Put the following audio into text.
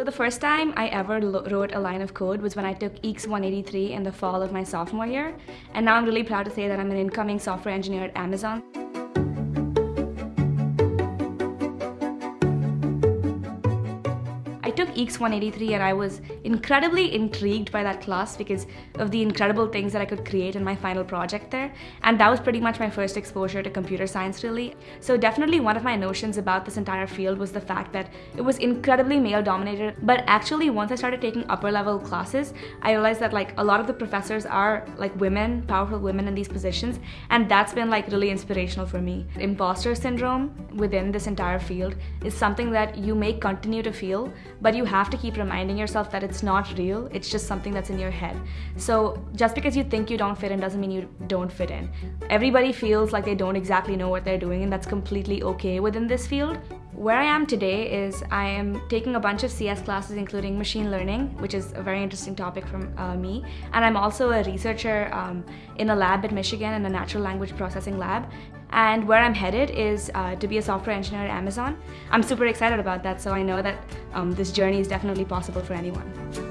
So the first time I ever wrote a line of code was when I took EECS 183 in the fall of my sophomore year. And now I'm really proud to say that I'm an incoming software engineer at Amazon. Took EECS 183 and I was incredibly intrigued by that class because of the incredible things that I could create in my final project there. And that was pretty much my first exposure to computer science really. So definitely one of my notions about this entire field was the fact that it was incredibly male dominated. But actually once I started taking upper level classes, I realized that like a lot of the professors are like women, powerful women in these positions. And that's been like really inspirational for me. Imposter syndrome within this entire field is something that you may continue to feel but you have to keep reminding yourself that it's not real, it's just something that's in your head. So just because you think you don't fit in doesn't mean you don't fit in. Everybody feels like they don't exactly know what they're doing and that's completely okay within this field. Where I am today is I am taking a bunch of CS classes including machine learning, which is a very interesting topic for uh, me. And I'm also a researcher um, in a lab at Michigan in a natural language processing lab. And where I'm headed is uh, to be a software engineer at Amazon. I'm super excited about that, so I know that um, this journey is definitely possible for anyone.